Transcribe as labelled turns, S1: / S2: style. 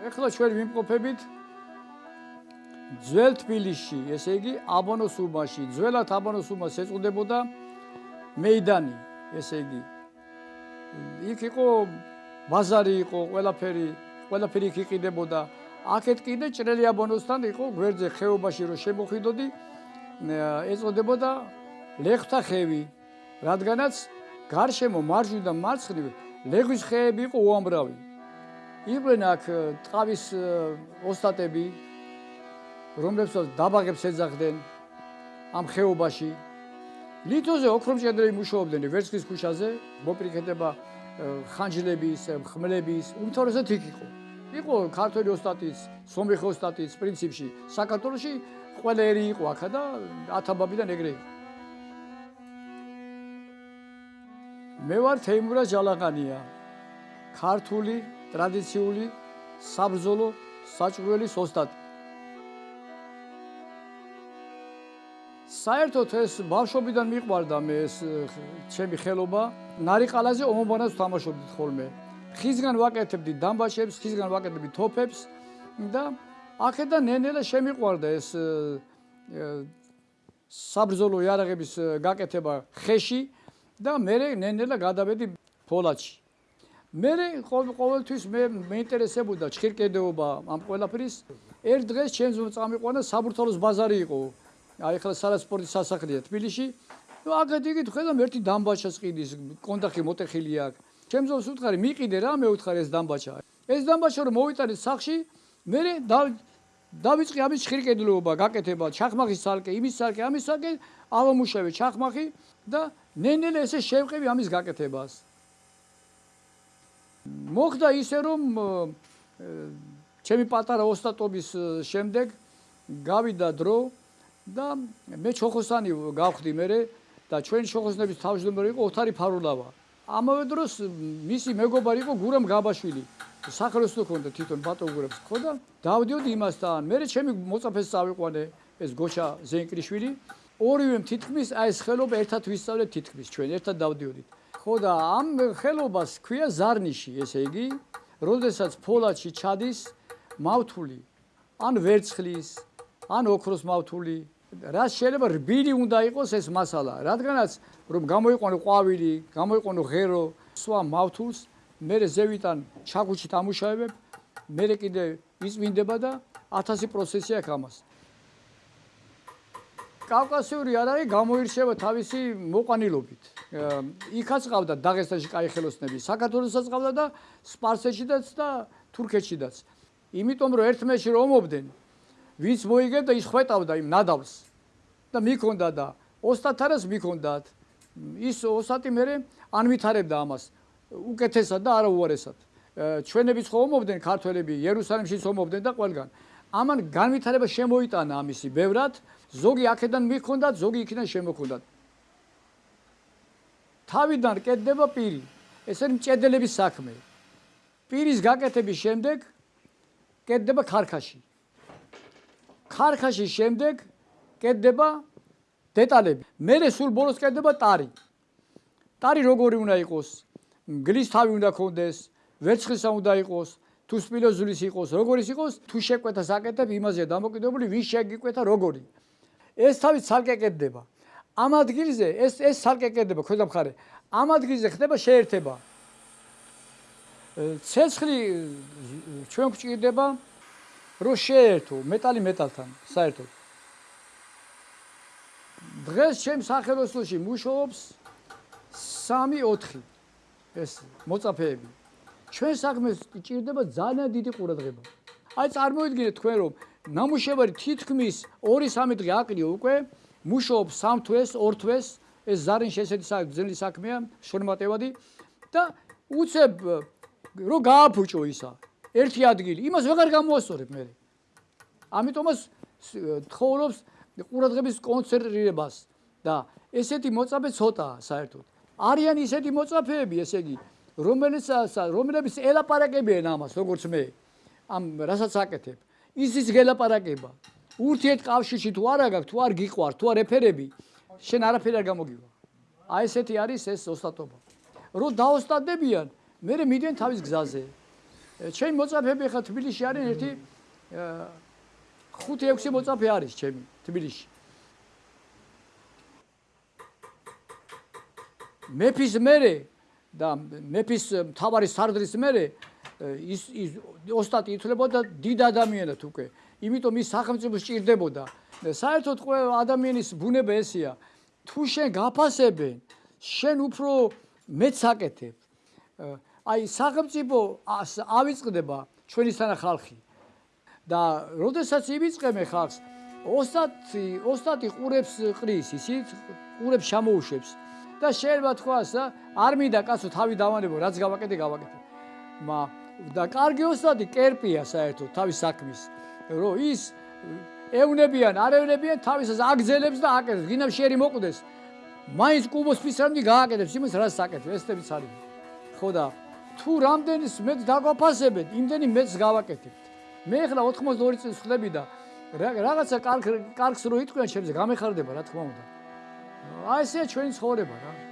S1: ეხლა ჩვენ ვიმყოფებით ძველ თბილისში, ესე იგი აბანოს უბანში. ძველად აბანოს უბანს ეწოდებოდა მეიდანი, ესე იგი. იქ იყო ბაზარი იყო, ყველაფერი, ყველაფერი იქ იყიდებოდა. აქეთ კიდე ჭრელი აბანოსთან იყო გვერდზე ხეობაში რომ შემოხვიდოდი, ეწოდებოდა ლეხთა ხევი, რადგანაც გარშემო მარჯვნიდან მარცხნივ ლეგვის ხეები იყო უამრავი. იყვნენ აქ ტყავის ოსტატები, რომლებსაც დაბაღებს ეძახდნენ ამ ხეობაში. ლითოზე ოქრომჭედრები მუშაობდნენ ვერცხლის ქუჩაზე, მოპრიქეთება ხანჯლების, ხმლების, უმთავრესად იქ იყო. იყო ქართული ოსტატის, სომეხი ოსტატის პრინციპში, საქართველოში ყველა ერი იყო აქა და ათაბაბიდან ეგრე იყო. მე ვარ თეიმურა ჯალაღანია. ქართული ტრადიციული საბრძოლო საჭურველი ოსტატი. საერთოდ ეს ბავშვობიდან მიყვარდა მე ეს ჩემი ხელობა. ნარიყალაზე ომობანას თამაშობდით ხოლმე. ხიზგან ვაკეთებდი დამბაშებს, ხიზგან ვაკეთებდი თოფებს და ახედა ნენელა შემიყვარდა ეს საბრძოლო იარაღების გაკეთება ხეში და მე ნენელა გადავედი ფოლადში. მე ყოველთვის მე მეინტერესებოდა ჩხირკედეობა ამ ყველაფრის. ერთ დღეს ჩემს წამიყვანა საბურთალოს ბაზარი იყო. აი ხლა სალასპორტის სასახლეა თბილისში. ნუ აქეთ იგი ხედავ ერთი დამბაჩას ყიდის, კონტაქტი მოტეხილი აქვს. ჩემს ზოს უთხარი მიყიდე რა მე უთხარი ეს დამბაჩა. ეს დამბაჩა რომ მოვიტანე სახში, მე დავიწყე ამის ხირკედლობა, გაკეთება, ჩახმახის სალკე, იმის სალკე, ამის სალკე, ავამუშავე ჩახმახი და ნენელე ესე შევყევი ამის გაკეთებას. მოხდა ისე რომ ჩემი პატარა ოსტატობის შემდეგ გავიდა დრო და მე ჩოხოსანი გავხდი მე და ჩვენ ჩოხოსნების თავმჯდომარე იყო ოთარი ფარულავა. ამავე დროს მისი მეგობარი იყო გურამ გაბაშვილი. სახელოსნო ქონდა თვითონ ბატონგურებს ხო და დავდიოდი იმასთან. მე ჩემი მოწაფეს წავიყვანე ეს გოჩა ზენკრიშვილი. ორივე თითქმის აი ეს ხელობა ერთად ვისწავლეთ თითქმის ჩვენ ერთად დავდიოდით. ხო და ამ ხელობას ქვია ზარნიში, ესე იგი, როდესაც ფოლადში ჩადის მავთული, ან ვერცხლის, ან ოქროს მავთული, რა შეიძლება რბილი უნდა იყოს ეს მასალა, რადგანაც რომ გამოიყვანო ყვავილი, გამოიყვანო ღერო, სხვა მავთულს, მე ზევიდან ჩაგუჩით ამუშავებ, მე კიდე იწმინდება და 1000 პროცესი აქვს ამას. კავკასიური არაი გამოირჩევა თავისი მოყანილობით. იქაც ყავდა დაღესტანში კაი ხელოსნები, საქართველოსაც ყავდა და სპარსეთშიც და თურქეთშიც. იმიტომ რომ ერთმეში რომ ომობდნენ, ვინც მოიგებდა ის ხვეტავდა იმ ნადავლს და მიქონდა და ოსტათარას მიქონდათ. ის ოსტატი მე ან ვითარებდა ამას უკეთესად და არა უარესად. ჩვენებიც ხო ომობდნენ ქართველები, იერუსალიმშიც ომობდნენ და ყველგან. ამან განვითარება შემოიტანა ამისი ბევრად, ზოგი აქედან მიქონდათ, ზოგი იქიდან შემოქონდათ. თავიდან კეთდება პირი. ეს არის მჭედელების საქმე. პირის გაკეთების შემდეგ კეთდება ქარქაში. ქარქაშის შემდეგ კეთდება დეტალები. მერე სულ ბოლოს კეთდება ტარი. ტარი როგორი უნდა იყოს? გლის თავი უნდა ქონდეს, ვერცხლისა უნდა იყოს, თუ სპილოზულის იყოს, როგორიც იყოს, თუ შეკვეთა საკეთებ იმაზე დამოკიდებული, ვის შეგიკვეთა როგორი. ეს თავი ცალკე კეთდება. ამ ადგილზე ეს ეს ცალკე კეთდება ქვედა მხარე. ამ ადგილზე ხდება შეერთება. ცეცხლი ჩვენ გვჭირდება რომ შეერთო მეტალი მეტალთან საერთოდ. დღეს ჩემ სახელოსნოში მუშაობს 3-4 ეს მოწაფეები. ჩვენ საქმეს ჭირდება ძალიან დიდი ყურადღება. აი წარმოიდგინეთ თქვენ რომ ნამუშევარი თითქმის 2-3 დღე აყრიო უკვე მუშაობს სამ თვეს, ორ თვეს, ეს ზარინ შესეთი ძნელი საქმეა, შორმატევადი და უცებ რო გააფუჭო ისა ერთი ადგილი, იმას ვეღარ გამოასწორებ მე. ამიტომაც თხოვობს ყურადღების კონცენტრირებას და ესეთი მოწაფე ცოტაა საერთოდ. არიან ისეთი მოწაფეები, ესე იგი, რომელიც რომლებიც ელაპარაკებიან ამას, როგორც მე, ამ რასაც აკეთებ. ისიც გელაპარაკება. ურთიერთ კავშირში თუ არა გაქვს, თუ არ გიყვარ, თუ არ ეფერები, შენ არაფერი არ გამოგივა. აი ესეთი არის ეს ოსტატობა. რო დაოსტადებიან, მე მიდიან თავის გზაზე. ჩემი მოწაფეები ხა თბილისში არის ერთი 5-6 მოწაფე არის ჩემი თბილისში. მეფის მერე და მეფის მთავარი სარდლის მერე ის ის ოსტატი ითვლებოდა დიდ ადამიანად უკვე. იმიტომ ის სახელმწიფო სჭირდებოდა. საერთოდ ყველა ადამიანის ბუნება ესია. თუ შენ გაფასებენ, შენ უფრო მეც აკეთებ. აი სახელმწიფო ავიწყდება ჩვენისთანა ხალხი. და როდესაც ივიწყებენ ხალხს, ოსტატი ოსტატი ყურებს ყრის, ისიც ყურებს შემოუშვებს. და შეიძლება თქვას, არ მინდა კაცო თავი დავანებო, რაც გავაკეთე, გავაკეთე. მა და კარგი ოსტატი კერპია საერთოდ თავის საქმის. რომ ის ევნებიან, არ ევნებიან თავისას აგზელებს და აკეთებს. გინდა შერი მოკვდეს. მაინც კუბოს ფისრამდი გააკეთებს იმას, რაც აკეთებს. ესეთებიც არის. ხო და თუ რამდენის მეც დაგვაფასებთ, იმდენი მეც გავაკეთებთ. მე ახლა 82 წელს ხლები და რაღაცა კარგ კარგს რო იტყვიან, შეიძლება გამეხარდება, რა თქმა უნდა. აი ესეა ჩვენი ცხოვრება რა.